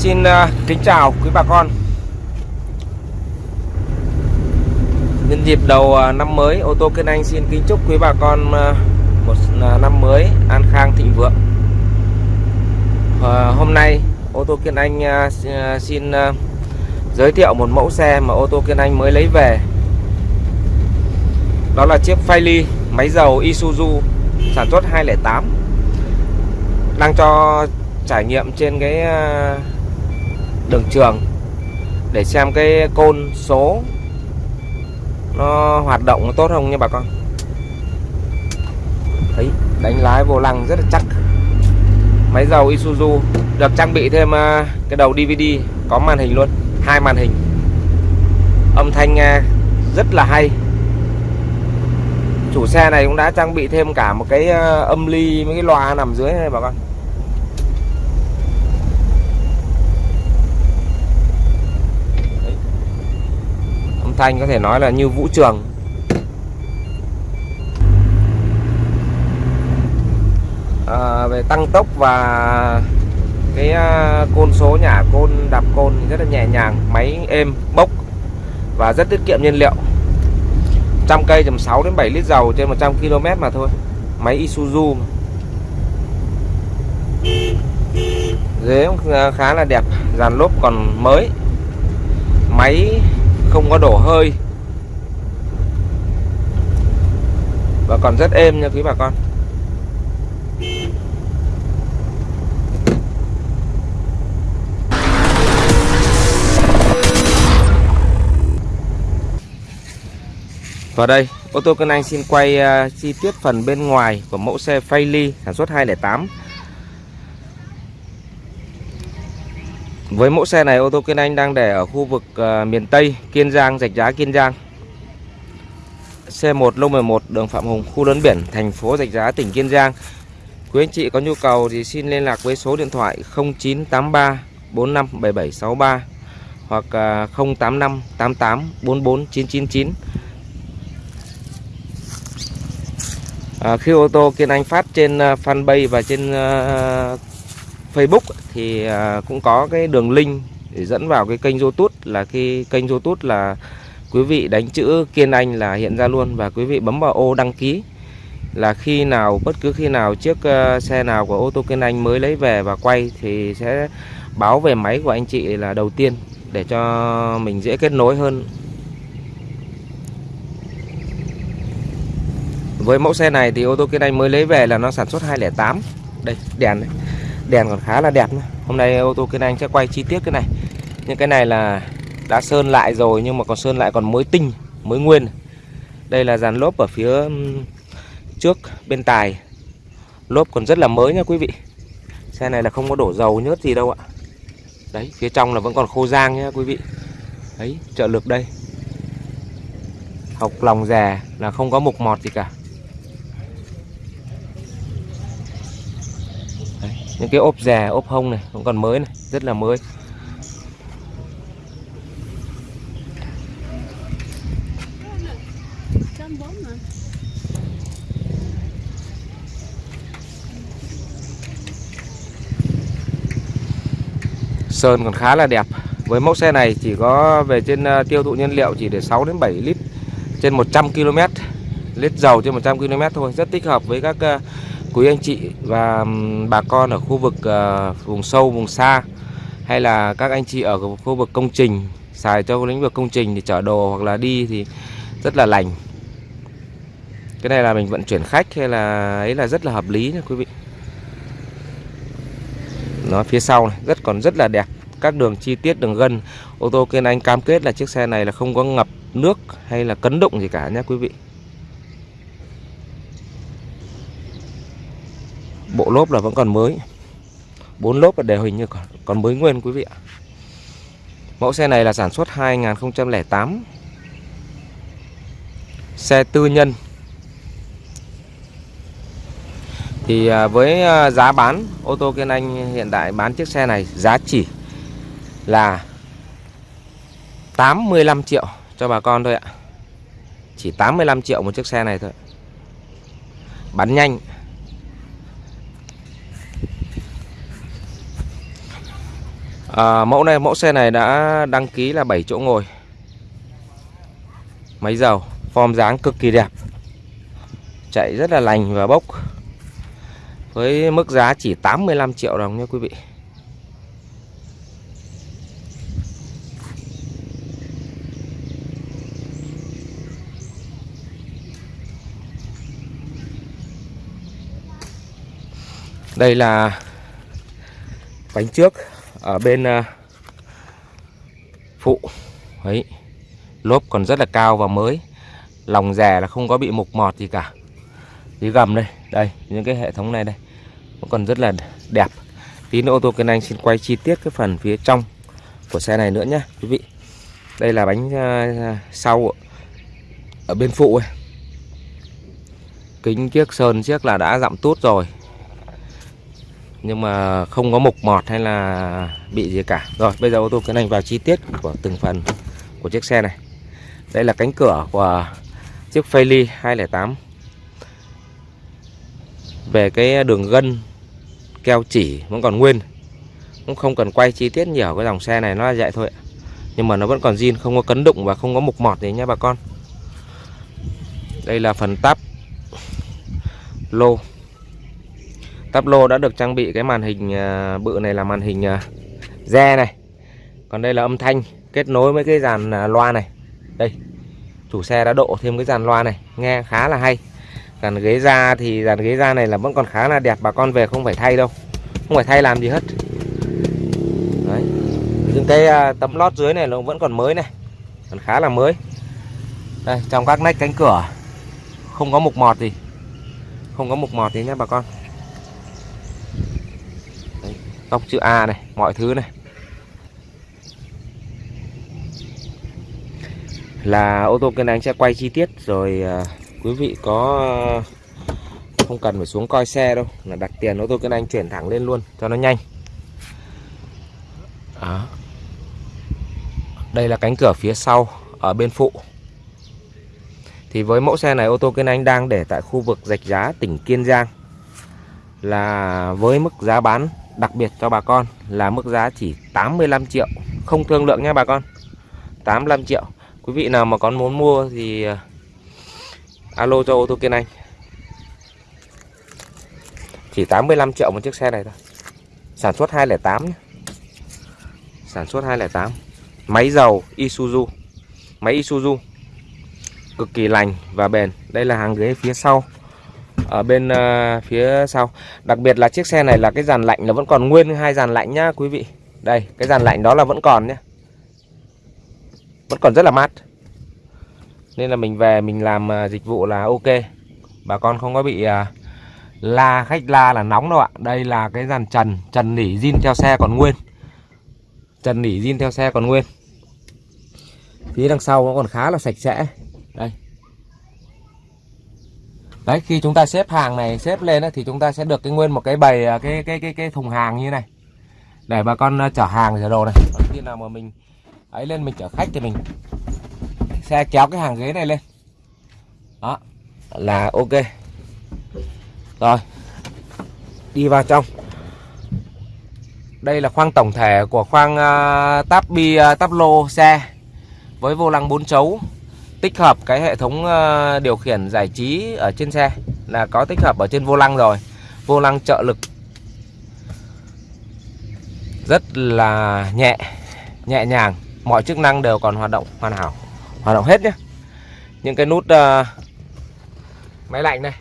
Xin à, kính chào quý bà con. Nhân dịp đầu à, năm mới, ô tô Kiên Anh xin kính chúc quý bà con à, một năm mới an khang thịnh vượng. Hôm nay, ô tô Kiên Anh xin giới thiệu một mẫu xe mà ô tô Kiên Anh mới lấy về. Đó là chiếc Philly máy dầu Isuzu, sản xuất 208 Đang cho trải nghiệm trên cái đường trường để xem cái côn số nó hoạt động nó tốt không nha bà con. Thấy, đánh lái vô lăng rất là chắc. Máy dầu Isuzu được trang bị thêm à, cái đầu DVD có màn hình luôn, hai màn hình. Âm thanh nghe rất là hay. Chủ xe này cũng đã trang bị thêm cả một cái à, âm ly, mấy cái loa nằm dưới này bà con. Thanh có thể nói là như vũ trường. À, về tăng tốc và cái à, côn số nhả côn đạp côn rất là nhẹ nhàng máy êm bốc và rất tiết kiệm nhiên liệu. Trăm cây tầm 6 đến 7 lít dầu trên 100 km mà thôi máy Isuzu ghế à, khá là đẹp dàn lốp còn mới. Máy không có đổ hơi. Và còn rất êm nha quý bà con. Và đây, ô tô Cân Anh xin quay uh, chi tiết phần bên ngoài của mẫu xe Philly sản xuất 208 Với mẫu xe này ô tô Kiên Anh đang để ở khu vực uh, miền Tây Kiên Giang, Rạch Giá Kiên Giang. C1 lô 11 đường Phạm Hùng khu lớn biển thành phố Rạch Giá tỉnh Kiên Giang. Quý anh chị có nhu cầu thì xin liên lạc với số điện thoại 0983 457763 hoặc 085 88 44 999 à, Khi ô tô Kiên Anh phát trên ờ, fanpage và trên uh, Facebook thì à, cũng có cái đường link để dẫn vào cái kênh YouTube là cái kênh YouTube là quý vị đánh chữ Kiên Anh là hiện ra luôn và quý vị bấm vào ô đăng ký là khi nào bất cứ khi nào chiếc à, xe nào của ô tô Kiên Anh mới lấy về và quay thì sẽ báo về máy của anh chị là đầu tiên để cho mình dễ kết nối hơn. Với mẫu xe này thì ô tô Kiên Anh mới lấy về là nó sản xuất 208. Đây, đèn đấy đèn còn khá là đẹp nữa. Hôm nay ô tô Kiên Anh sẽ quay chi tiết cái này. Nhưng cái này là đã sơn lại rồi, nhưng mà còn sơn lại còn mới tinh, mới nguyên. Đây là dàn lốp ở phía trước bên tài. Lốp còn rất là mới nha quý vị. Xe này là không có đổ dầu nhớt gì đâu ạ. Đấy, phía trong là vẫn còn khô giang nhá quý vị. Đấy, trợ lực đây. Học lòng rè là không có mục mọt gì cả. Những cái ốp già, ốp hông này, cũng còn mới này, rất là mới. Sơn còn khá là đẹp. Với mẫu xe này chỉ có về trên ờ, tiêu thụ nhiên liệu chỉ để 6 đến 7 lít trên 100 km lít dầu trên 100 km thôi, rất thích hợp với các ờ, quý anh chị và bà con ở khu vực ờ, vùng sâu, vùng xa, hay là các anh chị ở khu vực công trình, xài cho lĩnh vực công trình thì chở đồ hoặc là đi thì rất là lành. Cái này là mình vận chuyển khách hay là, ấy là rất là hợp lý nha quý vị. Nó phía sau này, rất, còn rất là đẹp. Các đường chi tiết, đường gân, ô tô Kiên Anh cam kết là chiếc xe này là không có ngập nước hay là cấn động gì cả nhé quý vị. Bộ lốp là vẫn còn mới. Bốn lốp là đều hình như còn, còn mới nguyên quý vị ạ. Mẫu xe này là sản xuất 2008 xe tư nhân. Thì à, với à, giá bán ô tô Kiên Anh hiện tại bán chiếc xe này giá chỉ là 85 triệu cho bà con thôi ạ. Chỉ 85 triệu một chiếc xe này thôi. Bán nhanh. À, Mẫu này mẫu xe này đã đăng ký là 7 chỗ ngồi. Máy dầu Form dáng cực kỳ đẹp. Chạy rất là lành và bốc. Với mức giá chỉ 85 triệu đồng nha quý vị. Đây là bánh trước ở bên à, phụ, ấy, lốp còn rất là cao và mới. Lòng rè là không có bị mục mọt gì cả. Dưới gầm đây đây, những cái hệ thống này đây, nó còn rất là đẹp. Tí nữa ô tô kênh anh xin quay chi tiết cái phần phía trong của xe này nữa nhé quý vị. Đây là bánh à, à, sau ở bên phụ ấy. kính chiếc sơn chiếc là đã dặm tốt rồi nhưng mà không có mục mọt hay là bị gì cả. Rồi, bây giờ ô tô tiến hành vào chi tiết của từng phần của chiếc xe này. Đây là cánh cửa của chiếc Phailey 208 về cái đường gân, keo chỉ, vẫn còn nguyên. Cũng không cần quay chi tiết nhiều, cái dòng xe này nó là vậy thôi nhưng mà nó vẫn còn zin, không có cấn đụng và không có mục mọt gì nhé bà con. Đây là phần tắp lô. Tắp lô đã được trang bị cái màn hình à, bự này là màn hình à, re này. Còn đây là âm thanh kết nối với cái dàn à, loa này. Đây, Chủ xe đã độ thêm cái dàn loa này, Nghe khá là hay. Dàn ghế da thì, dàn ghế da này là vẫn còn khá là đẹp, Bà con về không phải thay đâu, Không phải thay làm gì hết. Đấy, Những cái tấm lót dưới này nó vẫn còn mới này, Còn khá là mới. Đây, trong các nách cánh cửa, Không có mục mọt gì, Không có mục mọt gì nhé bà con góc chữ A này mọi thứ này. Là ô tô kênh anh sẽ quay chi tiết rồi à, quý vị có à, không cần phải xuống coi xe đâu là đặt tiền ô tô kênh anh chuyển thẳng lên luôn cho nó nhanh. Đó. đây là cánh cửa phía sau ở bên phụ. Thì với mẫu xe này ô tô kênh anh đang để tại khu vực rạch giá tỉnh Kiên Giang. Là với mức giá bán đặc biệt cho bà con là mức giá chỉ 85 triệu, không thương lượng nha bà con. 85 triệu. Quý vị nào mà có muốn mua thì à, alo cho ô tô kiên anh. Chỉ 85 triệu một chiếc xe này thôi. Sản xuất 208 nhé. sản xuất 208 máy dầu Isuzu. Máy Isuzu cực kỳ lành và bền. Đây là hàng ghế phía sau ở bên uh, phía sau. Đặc biệt là chiếc xe này là cái dàn lạnh là vẫn còn nguyên hai dàn lạnh nhá quý vị. Đây cái dàn lạnh đó là vẫn còn nhé vẫn còn rất là mát. Nên là mình về mình làm uh, dịch vụ là ok. Bà con không có bị uh, la khách la là nóng đâu ạ. Đây là cái dàn trần trần nỉ zin theo xe còn nguyên. Trần nỉ zin theo xe còn nguyên. Phía đằng sau nó còn khá là sạch sẽ. Đây đấy khi chúng ta xếp hàng này xếp lên thì chúng ta sẽ được cái nguyên một cái bầy à, cái cái cái cái thùng hàng như này. Để bà con à, chở hàng chở đồ này. Còn khi nào mà mình ấy lên mình chở khách thì mình xe kéo cái hàng ghế này lên. Đó là ok. Rồi đi vào trong. Đây là khoang tổng thể của khoang à, uh, táp bi uh, táp lô xe với vô lăng bốn chấu tích hợp cái hệ thống ờ, điều khiển giải trí ở trên xe là có tích hợp ở trên vô lăng rồi. Vô lăng trợ lực rất là nhẹ nhẹ nhàng. Mọi chức năng đều còn hoạt động hoàn hảo hoạt động hết nhé những cái nút uh, máy lạnh này.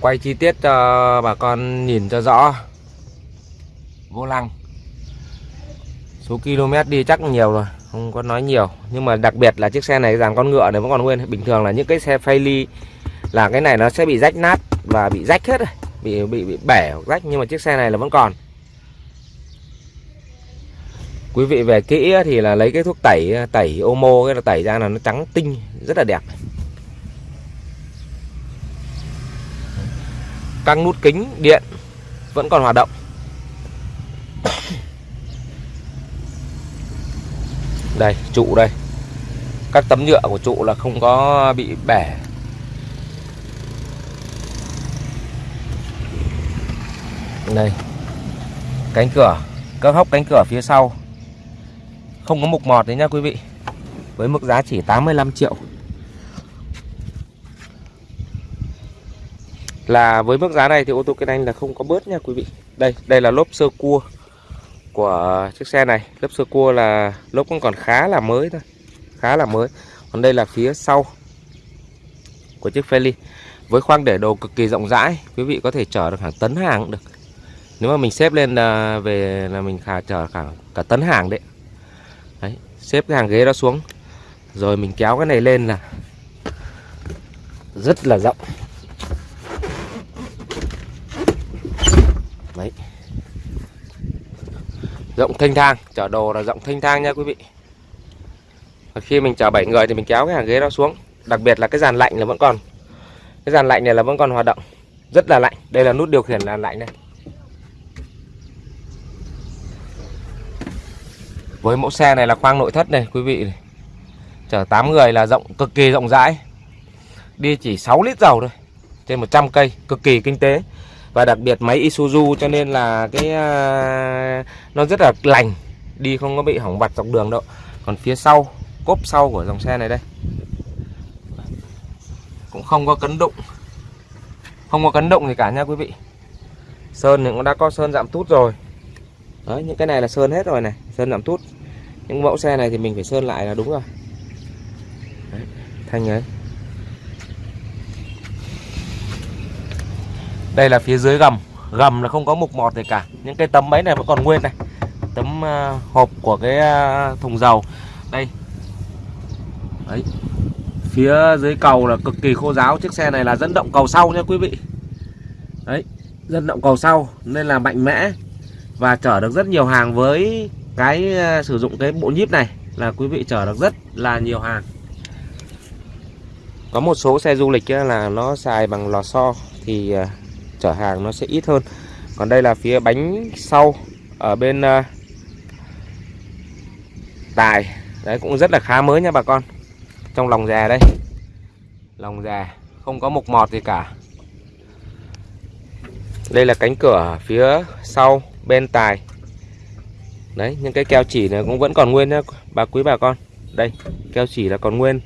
Quay chi tiết cho bà con nhìn cho rõ. Vô lăng. Số km đi chắc nhiều rồi không có nói nhiều. Nhưng mà đặc biệt là chiếc xe này dàn con ngựa này vẫn còn nguyên. Bình thường là những cái xe phay ly là cái này nó sẽ bị rách nát và bị rách hết rồi. Bị bị bị bẻ hoặc rách, nhưng mà chiếc xe này là vẫn còn. Quý vị về kỹ thì là lấy cái thuốc tẩy tẩy omo, cái là tẩy ra là nó trắng tinh, rất là đẹp. Các nút kính điện vẫn còn hoạt động. Đây, trụ đây. Các tấm nhựa của trụ là không có bị bẻ. Đây. Cánh cửa. Các hốc cánh cửa phía sau. Không có mục mọt đấy nha quý vị. Với mức giá chỉ 85 triệu. Là với mức giá này thì ô tô Kiên Anh là không có bớt nha quý vị. Đây đây là lốp sơ cua của chiếc xe này. Lớp sơ cua là lốp cũng còn khá là mới thôi. Khá là mới. Còn đây là phía sau của chiếc Feli. Với khoang để đồ cực kỳ rộng rãi, quý vị có thể chở được hàng tấn hàng cũng được. Nếu mà mình xếp lên à, về là mình khả chở cả cả tấn hàng đấy. Đấy, xếp cái hàng ghế đó xuống. Rồi mình kéo cái này lên là rất là rộng. Đấy rộng thanh thang. Chở đồ là rộng thanh thang nha quý vị. Và khi mình chở 7 người thì mình kéo cái hàng ghế đó xuống. Đặc biệt là cái dàn lạnh là vẫn còn. Cái dàn lạnh này là vẫn còn hoạt động. Rất là lạnh. Đây là nút điều khiển là lạnh này. Với mẫu xe này là khoang nội thất này, quý vị này. chở 8 người là rộng, cực kỳ rộng rãi. Đi chỉ 6 lít dầu thôi. Trên 100 cây, cực kỳ kinh tế và đặc biệt máy Isuzu cho nên là cái uh, nó rất là lành. Đi không có bị hỏng vặt dọc đường đâu. Còn phía sau cốp sau của dòng xe này đây. Cũng không có cấn đụng không có cấn động gì cả nha quý vị. Sơn thì cũng đã có sơn giảm tút rồi. Đấy những cái này là sơn hết rồi này. Sơn giảm tút. Những mẫu xe này thì mình phải sơn lại là đúng rồi. Đấy, thanh ấy. Đây là phía dưới gầm. Gầm là không có mục mọt gì cả. Những cái tấm máy này vẫn còn nguyên này. Tấm à, hộp của cái à, thùng dầu. Đây. Đấy. Phía dưới cầu là cực kỳ khô ráo, chiếc xe này là dẫn động cầu sau nha quý vị. Đấy. Dẫn động cầu sau. Nên là mạnh mẽ. Và chở được rất nhiều hàng với cái à, sử dụng cái bộ nhíp này là quý vị chở được rất là nhiều hàng. Có một số xe du lịch là nó xài bằng lò xo thì chở hàng nó sẽ ít hơn. Còn đây là phía bánh sau ở bên uh, tài. Đấy cũng rất là khá mới nha bà con. Trong lòng già đây. Lòng già không có mục mọt gì cả. Đây là cánh cửa phía sau bên tài. Đấy những cái keo chỉ này cũng vẫn còn nguyên nhá bà quý bà con. Đây keo chỉ là còn nguyên.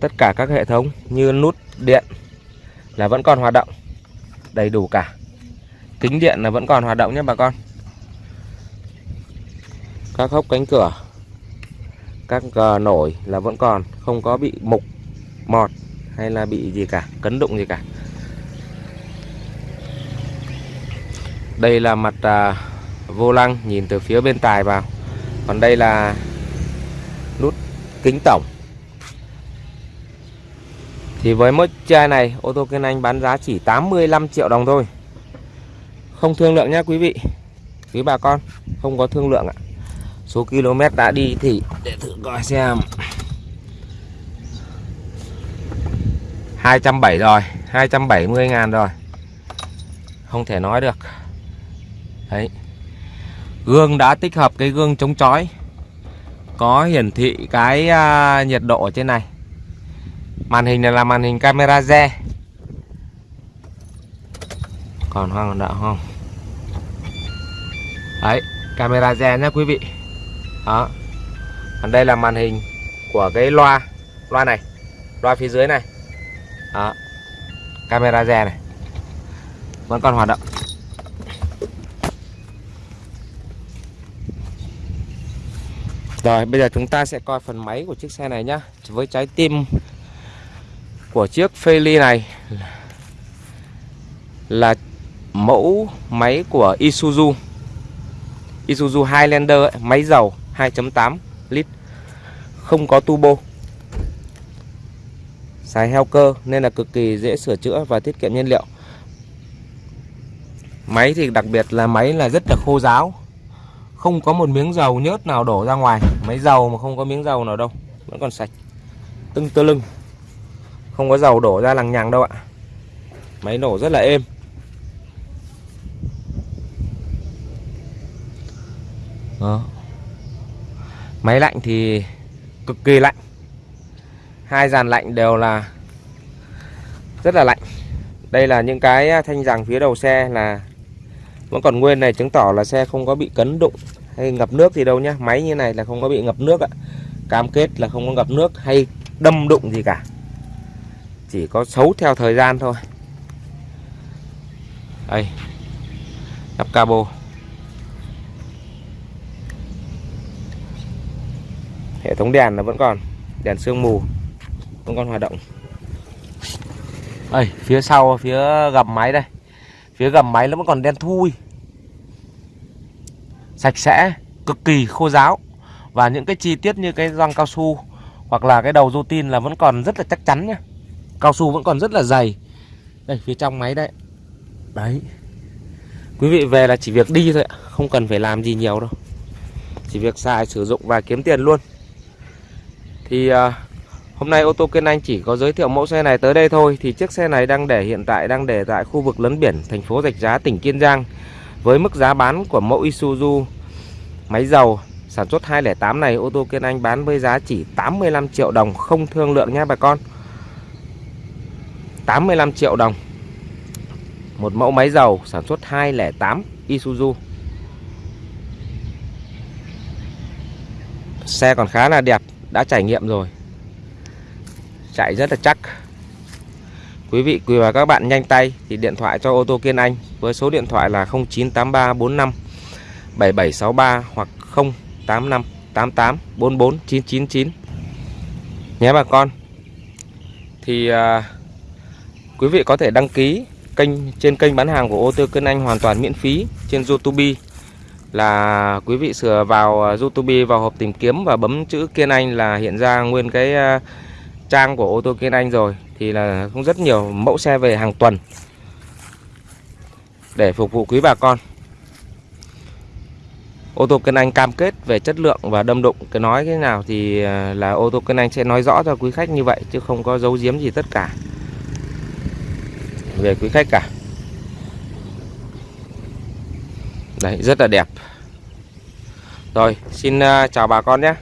Tất cả các hệ thống như nút điện là vẫn còn hoạt động đầy đủ cả. Kính điện là vẫn còn hoạt động nhé bà con. Các hốc cánh cửa các cờ nổi là vẫn còn không có bị mục mọt hay là bị gì cả cấn đụng gì cả. Đây là mặt à, vô lăng nhìn từ phía bên tài vào. Còn đây là nút kính tổng thì với mức chai này, ô tô kênh Anh bán giá chỉ 85 triệu đồng thôi. Không thương lượng nhé quý vị. Quý bà con, không có thương lượng ạ. Số km đã đi thì để thử coi xem. 270 rồi 270 ngàn rồi. Không thể nói được. Đấy. Gương đã tích hợp cái gương chống chói. Có hiển thị cái à, nhiệt độ ở trên này màn hình này là màn hình camera re. Còn hoang còn đạo không? Đấy, camera re nhé quý vị. Đó. Còn đây là màn hình của cái loa loa này, loa phía dưới này. Đó. Camera re này. Vẫn còn hoạt động. Rồi, bây giờ chúng ta sẽ coi phần máy của chiếc xe này nhá. Với trái tim của chiếc Feli này Là mẫu máy của Isuzu. Isuzu Highlander ấy, máy dầu 2.8 lít không có turbo xài heo cơ nên là cực kỳ dễ sửa chữa và tiết kiệm nhiên liệu. Máy thì đặc biệt là máy là rất là khô ráo không có một miếng dầu nhớt nào đổ ra ngoài. Máy dầu mà không có miếng dầu nào đâu vẫn còn sạch tưng tơ lưng không có dầu đổ ra lằng nhằng đâu ạ. Máy nổ rất là êm. Đó. Máy lạnh thì cực kỳ lạnh. Hai dàn lạnh đều là rất là lạnh. Đây là những cái thanh rằng phía đầu xe là vẫn còn nguyên này, chứng tỏ là xe không có bị cấn đụng hay ngập nước gì đâu nhá. Máy như này là không có bị ngập nước ạ. Cam kết là không có ngập nước hay đâm đụng gì cả chỉ có xấu theo thời gian thôi. Đây nắp cabo. Hệ thống đèn là vẫn còn, đèn sương mù vẫn còn hoạt động. Đây, phía sau, phía gầm máy đây. Phía gầm máy nó vẫn còn đen thui. Sạch sẽ, cực kỳ khô ráo. Và những cái chi tiết như cái gioăng cao su hoặc là cái đầu rô tin là vẫn còn rất là chắc chắn nhé cao su vẫn còn rất là dày. Đây phía trong máy đây đấy. Quý vị về là chỉ việc đi thôi ạ không cần phải làm gì nhiều đâu. Chỉ việc xài sử dụng và kiếm tiền luôn. Thì uh, hôm nay ô tô Kiên Anh chỉ có giới thiệu mẫu xe này tới đây thôi. Thì chiếc xe này đang để hiện tại đang để tại khu vực lấn biển thành phố Rạch Giá tỉnh Kiên Giang. Với mức giá bán của mẫu Isuzu máy dầu sản xuất 208 này ô tô Kiên Anh bán với giá chỉ 85 triệu đồng không thương lượng nha bà con 85 triệu đồng. Một mẫu máy dầu sản xuất 208 Isuzu. Xe còn khá là đẹp đã trải nghiệm rồi. Chạy rất là chắc. Quý vị quý và các bạn nhanh tay thì điện thoại cho ô tô Kiên Anh với số điện thoại là 098345 7763 hoặc 085 88 44 999 nhé bà con. Thì uh, quý vị có thể đăng ký kênh trên kênh bán hàng của ô tô Cân Anh hoàn toàn miễn phí trên YouTube. Là quý vị sửa vào YouTube vào hộp tìm kiếm và bấm chữ Kiên Anh là hiện ra nguyên cái à, trang của ô tô Kiên Anh rồi. Thì là cũng rất nhiều mẫu xe về hàng tuần để phục vụ quý bà con. Ô tô Kiên Anh cam kết về chất lượng và đâm đụng. Cái nói thế nào thì à, là ô tô Kiên Anh sẽ nói rõ cho quý khách như vậy chứ không có giấu giếm gì tất cả về quý khách cả. Đấy rất là đẹp. Rồi xin à, chào bà con nhé.